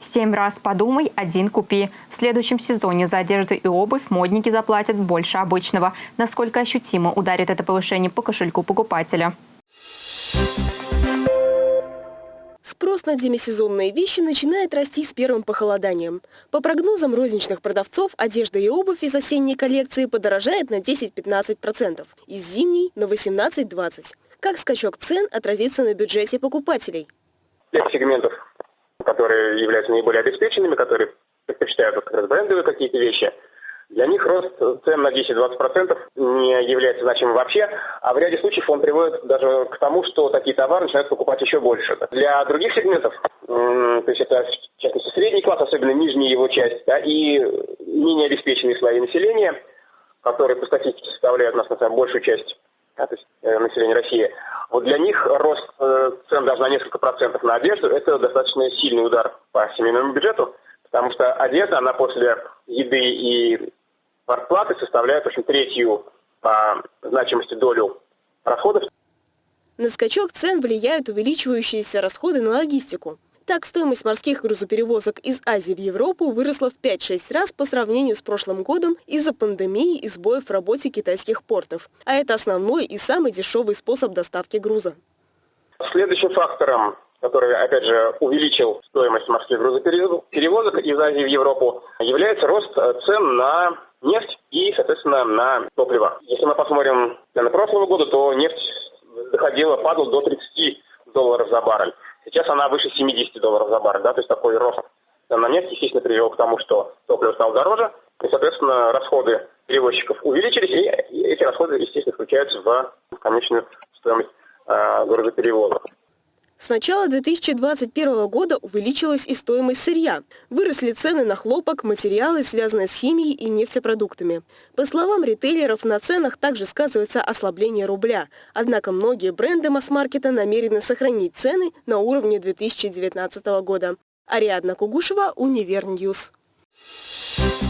Семь раз подумай, один купи. В следующем сезоне за одежду и обувь модники заплатят больше обычного. Насколько ощутимо ударит это повышение по кошельку покупателя? Спрос на демисезонные вещи начинает расти с первым похолоданием. По прогнозам розничных продавцов, одежда и обувь из осенней коллекции подорожает на 10-15%, из зимней – на 18-20%. Как скачок цен отразится на бюджете покупателей? Тех сегментов которые являются наиболее обеспеченными, которые предпочитают как раз брендовые какие-то вещи, для них рост цен на 10-20% не является значимым вообще, а в ряде случаев он приводит даже к тому, что такие товары начинают покупать еще больше. Для других сегментов, то есть это в частности средний класс, особенно нижняя его часть, да, и менее обеспеченные слои населения, которые по статистике составляют у нас на самом большую часть да, то есть, э, населения России, вот для них рост э, цен даже на несколько процентов на одежду – это достаточно сильный удар по семейному бюджету, потому что одежда, она после еды и зарплаты составляет, в общем, третью по значимости долю расходов. На скачок цен влияют увеличивающиеся расходы на логистику. Так, стоимость морских грузоперевозок из Азии в Европу выросла в 5-6 раз по сравнению с прошлым годом из-за пандемии и сбоев в работе китайских портов. А это основной и самый дешевый способ доставки груза. Следующим фактором, который, опять же, увеличил стоимость морских грузоперевозок из Азии в Европу, является рост цен на нефть и, соответственно, на топливо. Если мы посмотрим на прошлого года, то нефть доходила, падала до 30 долларов за баррель. Сейчас она выше 70 долларов за баррель, да, то есть такой рост на нефть, естественно, привел к тому, что топливо стало дороже, и, соответственно, расходы перевозчиков увеличились, и эти расходы, естественно, включаются в конечную стоимость э, грузоперевозок. С начала 2021 года увеличилась и стоимость сырья. Выросли цены на хлопок, материалы, связанные с химией и нефтепродуктами. По словам ритейлеров, на ценах также сказывается ослабление рубля. Однако многие бренды масс-маркета намерены сохранить цены на уровне 2019 года. Ариадна Кугушева, Univer News. Thank you.